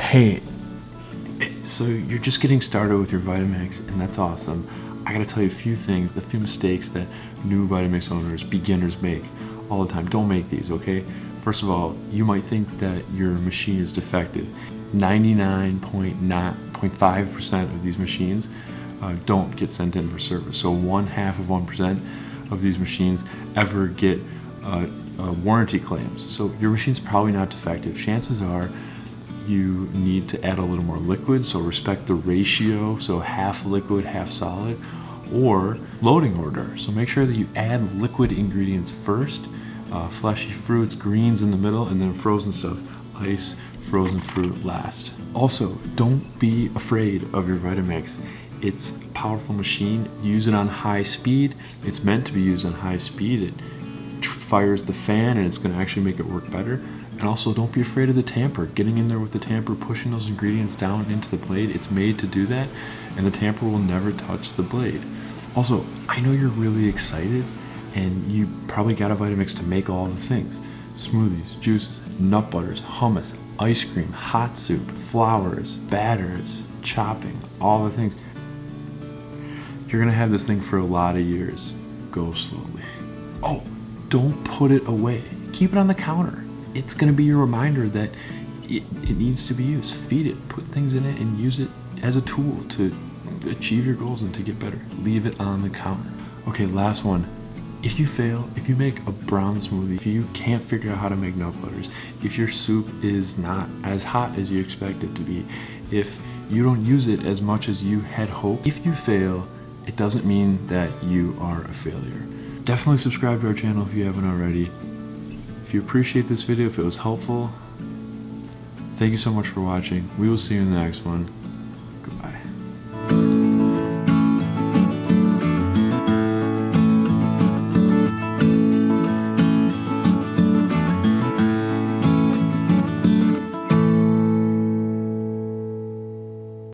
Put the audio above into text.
Hey, so you're just getting started with your Vitamix, and that's awesome. I gotta tell you a few things, a few mistakes that new Vitamix owners, beginners make all the time. Don't make these, okay? First of all, you might think that your machine is defective. 99.5% of these machines uh, don't get sent in for service. So one half of 1% of these machines ever get uh, uh, warranty claims. So your machine's probably not defective. Chances are you need to add a little more liquid, so respect the ratio, so half liquid, half solid, or loading order. So make sure that you add liquid ingredients first, uh, fleshy fruits, greens in the middle, and then frozen stuff, ice, frozen fruit last. Also, don't be afraid of your Vitamix. It's a powerful machine. Use it on high speed. It's meant to be used on high speed. It fires the fan and it's gonna actually make it work better. And also don't be afraid of the tamper. Getting in there with the tamper, pushing those ingredients down into the blade, it's made to do that and the tamper will never touch the blade. Also, I know you're really excited and you probably got a Vitamix to make all the things. Smoothies, juices, nut butters, hummus, ice cream, hot soup, flours, batters, chopping, all the things. You're gonna have this thing for a lot of years. Go slowly. Oh, don't put it away. Keep it on the counter it's going to be your reminder that it, it needs to be used. Feed it, put things in it, and use it as a tool to achieve your goals and to get better. Leave it on the counter. Okay, last one. If you fail, if you make a brown smoothie, if you can't figure out how to make nut butters, if your soup is not as hot as you expect it to be, if you don't use it as much as you had hoped, if you fail, it doesn't mean that you are a failure. Definitely subscribe to our channel if you haven't already. If you appreciate this video, if it was helpful, thank you so much for watching. We will see you in the next one.